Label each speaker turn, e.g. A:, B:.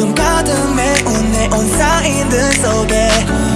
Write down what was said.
A: 어둠 가득 메운 내온 사인들 속에